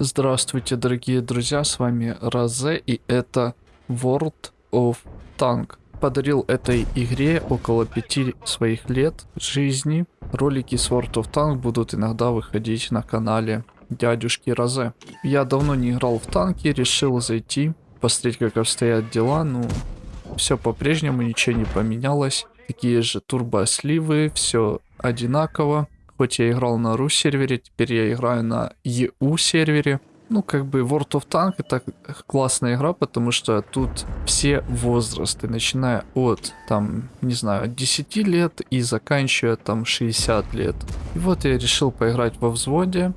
Здравствуйте, дорогие друзья, с вами Розе, и это World of Tank. Подарил этой игре около пяти своих лет жизни. Ролики с World of Tank будут иногда выходить на канале дядюшки Розе. Я давно не играл в танки, решил зайти, посмотреть, как обстоят дела. Ну, все по-прежнему, ничего не поменялось. Такие же турбосливы, все одинаково. Хоть я играл на ру сервере, теперь я играю на EU сервере. Ну, как бы World of Tank это классная игра, потому что тут все возрасты, начиная от, там, не знаю, от 10 лет и заканчивая там 60 лет. И вот я решил поиграть во взводе.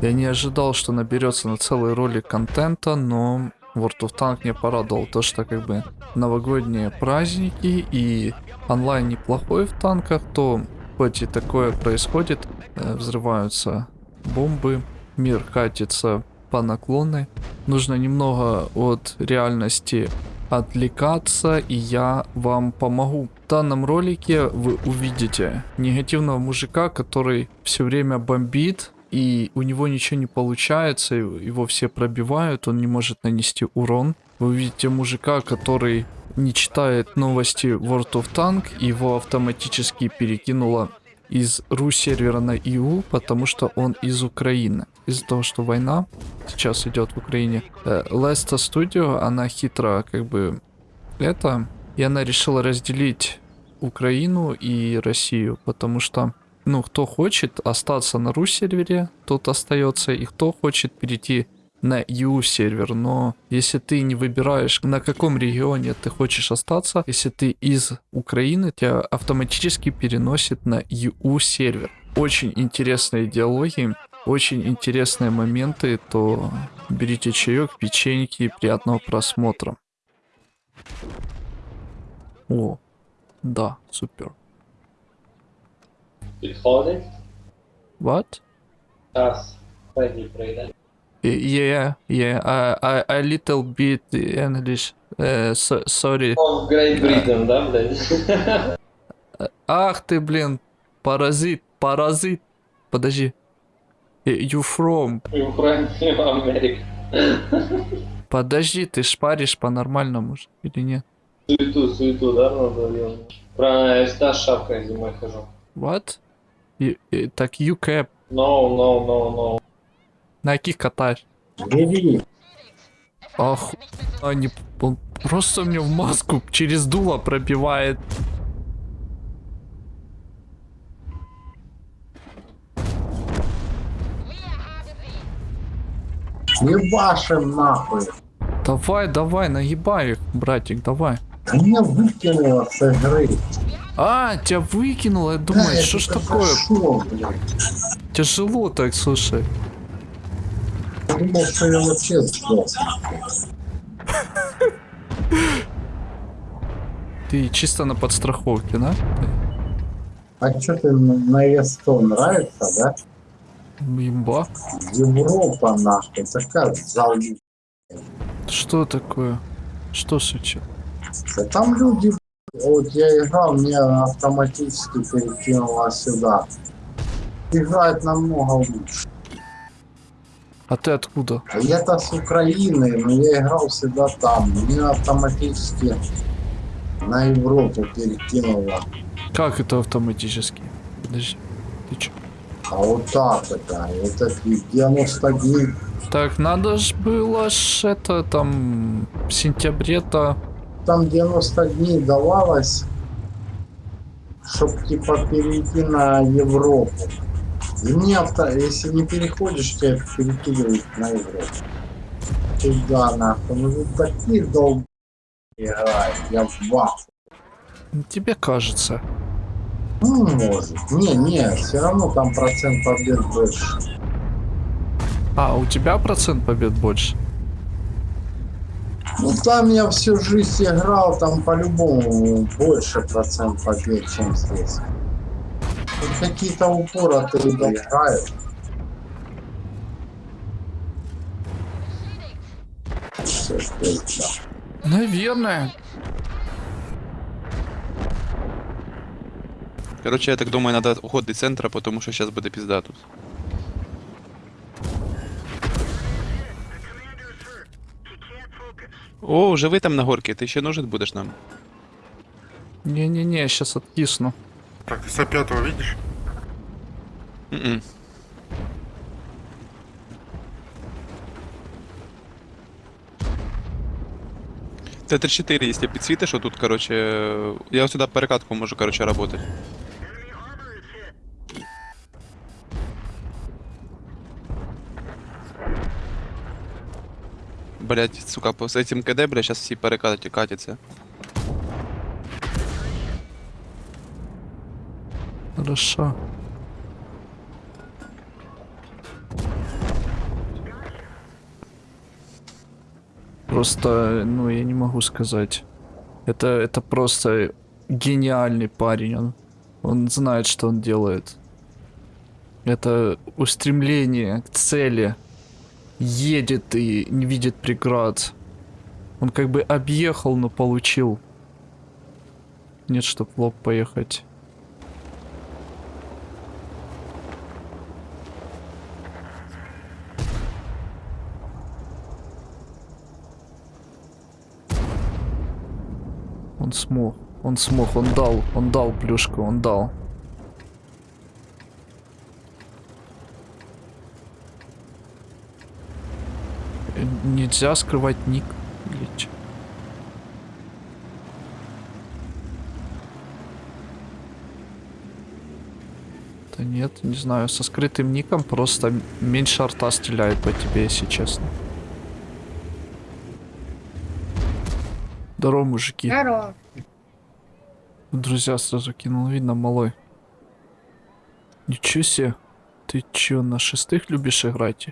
Я не ожидал, что наберется на целый ролик контента, но World of Tank мне порадовал то, что как бы новогодние праздники и онлайн неплохой в танках, то хоть и такое происходит, э, взрываются бомбы, мир катится по наклонной. Нужно немного от реальности отвлекаться, и я вам помогу. В данном ролике вы увидите негативного мужика, который все время бомбит, и у него ничего не получается, его все пробивают, он не может нанести урон. Вы увидите мужика, который не читает новости World of Tank, его автоматически перекинуло из ру сервера на EU, потому что он из Украины. Из-за того, что война сейчас идет в Украине. Леста Studio, она хитро как бы это, и она решила разделить Украину и Россию, потому что ну, кто хочет остаться на ру сервере, тот остается, и кто хочет перейти на EU сервер, но если ты не выбираешь, на каком регионе ты хочешь остаться, если ты из Украины, тебя автоматически переносит на EU сервер. Очень интересные диалоги, очень интересные моменты, то берите чаек, печеньки, приятного просмотра. О, да, супер. Підходить? What? Час. Пегі прийде. Yeah, yeah, I, I, I little bit English. Uh, so, sorry. О, Great Britain, да, блядь? Ах ты, блин, паразит, паразит. Подожди. Э, You from? Україна, Америка. Подожди, ты шпаришь по-нормальному или нет? Суету, суету, да, надо делать. Правильно, я всегда с шапкой зимой хожу. What? И- так UCAP. No, no, no, no. На каких катаешь? Ах, они он просто мне в маску через дуло пробивает. Ебашим нахуй. Давай, давай, нагибай их, братик, давай. Да меня выкинуло с игры. А, тебя выкинуло, я думаю, Да, что ж такое? Блядь? Тяжело так, слушай. Думал, что я вообще сдох. Ты чисто на подстраховке, да? А что ты на на ЕСТО нравится, да? Имба. Европа нахуй, такая залупа. Что такое? Что случилось? Да Там люди, вот я играл, мне автоматически перекинуло сюда. Играет намного лучше. А ты откуда? А Я-то с Украины, но я играл всегда там. Мне автоматически на Европу перекинуло. Как это автоматически? Подожди. Ты чё? А вот так это, вот эти 90 дней. Так, надо ж было ж это там в сентябре-то. Там 90 дней давалось, чтобы типа перейти на Европу. И мне авто, если не переходишь, тебя перекидывают на Европу. Туда нахуй. Ну тут такие долб играют, я в ваху. Тебе кажется. Ну, может. Не, не, все равно там процент побед больше. А, у тебя процент побед больше? Ну там я всю жизнь играл, там по-любому больше процент побед, чем здесь какие-то упоры от. Наверное. Короче, я так думаю, надо уход из центра, потому что сейчас будет пизда тут. О, уже вы там на горке, ты еще нужен будешь нам? Не-не-не, сейчас откисну. Так, ты с пятого видишь? М-м. Т-34, якщо підсвітиш, тут, короче, я сюди перекатку можу, короче, работать. Блять, сука, по с этим КД, бля, сейчас все перекаты катятся. Хорошо. Просто, ну, я не могу сказать. Это, это просто гениальный парень. Он, он знает, что он делает. Это устремление к цели. Едет и не видит преград. Он как бы объехал, но получил. Нет, чтоб в лоб поехать. Он смог. Он смог, он дал, он дал плюшку, он дал. Э, Нельзя скрывать ник. Да нет, не знаю, со скрытым ником просто меньше арта стреляет по тебе, если честно. Здорово, мужики. Здорово. Друзья сразу кинул, видно, малой. Ничего себе. Ты чё, на шестых любишь играть?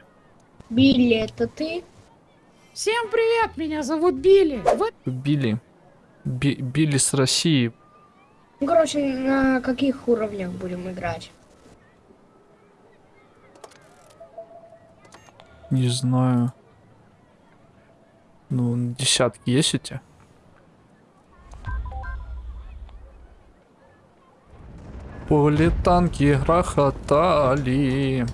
Билли, это ты? Всем привет, меня зовут Билли. Вы Билли. Би- Билли с России. Ну, Короче, на каких уровнях будем играть? Не знаю. Ну, десятки есть у тебя? Поле танки грохотали.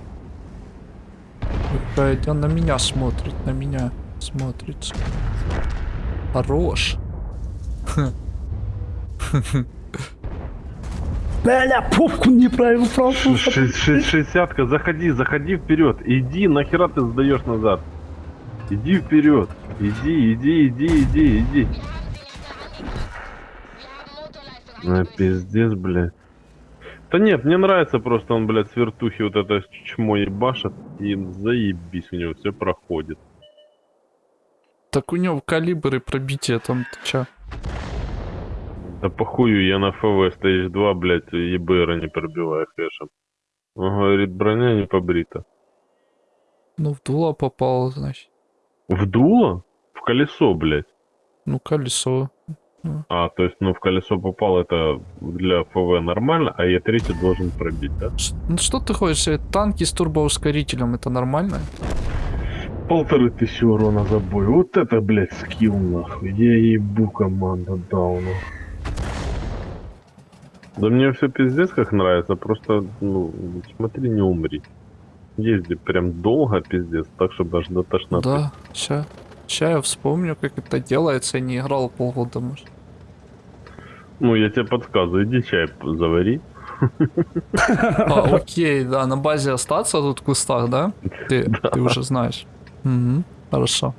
Какая-то на меня смотрит, на меня смотрит. Хорош. Бля, пупку неправильно ш- Шестьдесятка, заходи, заходи вперед. Иди, нахера ты сдаешь назад? Иди вперед. Иди, иди, иди, иди, иди. На пиздец, блядь. Да нет, мне нравится просто он, блядь, с вертухи вот это чмо ебашит. И заебись у него, все проходит. Так у него калибры пробития там, ты чё? Да похую, я на ФВ стоишь 2, блядь, ебэра не пробиваю хэшем. Он говорит, броня не побрита. Ну, в дуло попал, значит. В дуло? В колесо, блядь. Ну, колесо. А, то есть, ну, в колесо попал, это для ФВ нормально, а Е3 должен пробить, да? Ш- Ну что ты хочешь? э, Танки с турбоускорителем, это нормально? Полторы тысячи урона за бой. Вот это, блядь, скилл, нахуй. Я ебу команда дауна. Да мне все пиздец как нравится, просто, ну, смотри, не умри. Езди прям долго, пиздец, так, чтобы аж до тошноты. Да, ща. Я вспомню, как это делается, я не играл полгода, может. Ну, я тебе подсказываю, иди чай завари. А, окей, да, на базе остаться тут в кустах, да? Ты, ты уже знаешь. Угу, хорошо.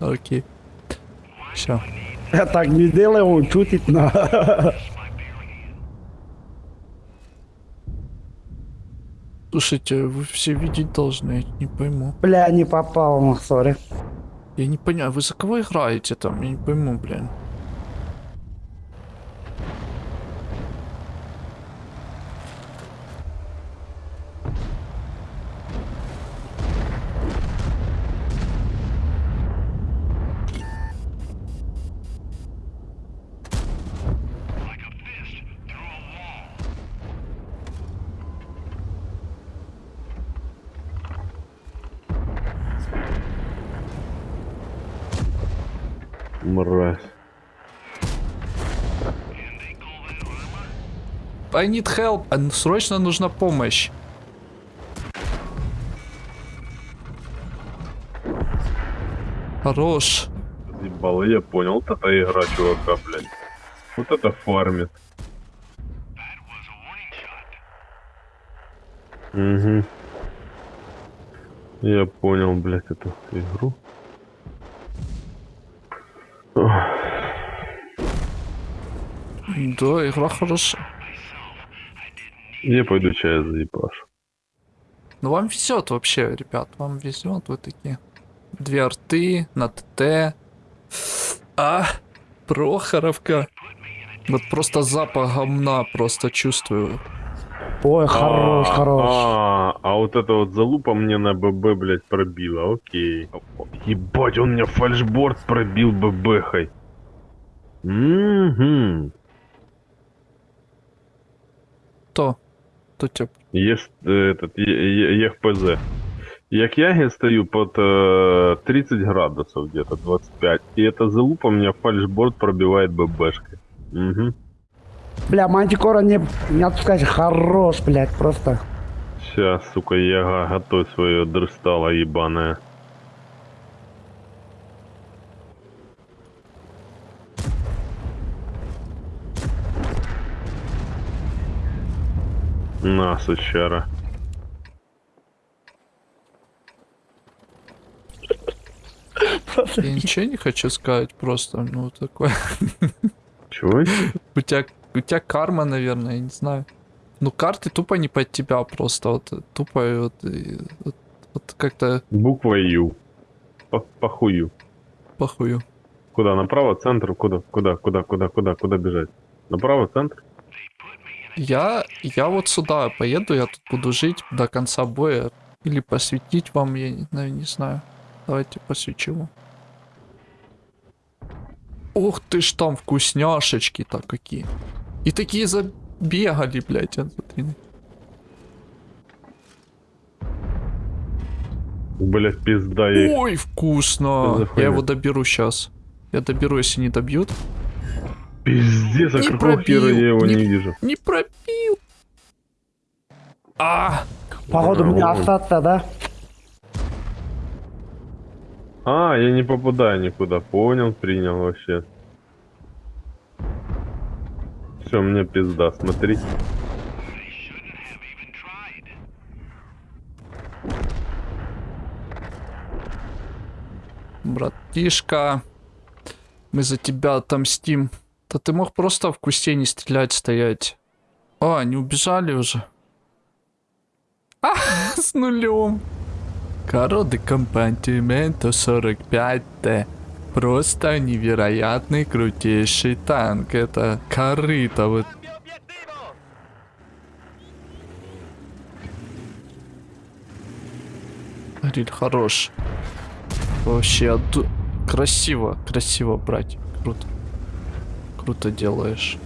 Окей. Все. Я так не делаю, он шутит на... Слушайте, вы все видеть должны, я не пойму. Бля, не попал, ну, сори. Я не понимаю, вы за кого играете там? Я не пойму, блин. Мразь. I need help. а, Срочно нужна помощь. Хорош. разъебало, я понял. Вот это игра, чувака, блядь. Вот это фармит. Угу. Я понял, блядь, эту игру. Да, игра хорошая. Я пойду чай заебашу. Ну вам везет вообще, ребят, вам везет, вы такие. Две арты на ТТ. А, Прохоровка. Вот просто запах говна просто чувствую. Ой, хорош, а, хорош. А, вот это вот залупа мне на ББ, блядь, пробила, окей. Ебать, он мне фальшборд пробил ББхой. Угу. То. То тип. Есть э, этот, ЕХПЗ. Як я стою под э, 30 градусов где-то, 25. И эта залупа мне фальшборд пробивает ББшкой. Угу. Бля, мантикора не, не отпускать. Хорош, блядь, просто. Сейчас, сука, яга, готовь свое дрыстало ебаное. На, сучара. Я ничего не хочу сказать, просто, ну, такое. Чего? У тебя, у тебя карма, наверное, я не знаю. Ну, карты тупо не под тебя просто, вот, тупо вот, вот, вот как-то Буква Ю. По, похую. похую. Куда? Направо, центр? Куда? Куда? Куда? Куда? Куда? Куда бежать? Направо, центр? Я, я вот сюда поеду, я тут буду жить до конца боя. Или посвятить вам, я не, не знаю. Давайте посвячу вам. Ух ты ж там вкусняшечки-то какие. И такие забегали, блядь, а, смотри. Блять, пизда ей. Ой, вкусно. Я его доберу сейчас. Я доберу, если не добьют. Пиздец, а Не какого хера пробил, я его не- не вижу? Не пробил. А, Походу мне остаться, да? А, я не попадаю никуда. Понял, принял вообще. Все, мне пизда, смотри. братишка, мы за тебя отомстим. Да ты мог просто в кусте не стрелять, стоять. А, они убежали уже. А, с нулем. Короды компантимента 45Т. Просто невероятный крутейший танк. Это корыто вот. Риль хорош. Вообще отду- красиво, красиво, братик. Круто. Круто делаешь.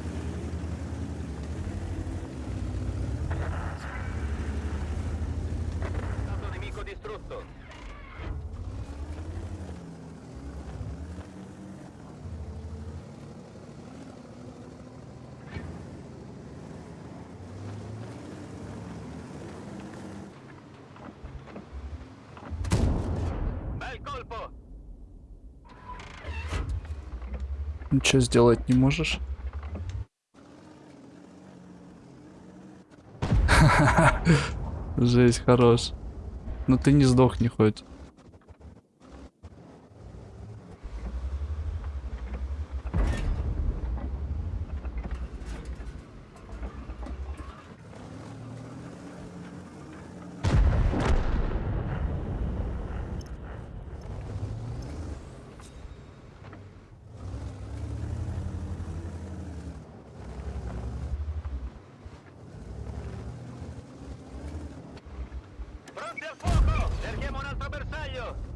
Ничего сделать не можешь? Жесть, хорош. Но ты не сдохни хоть. А,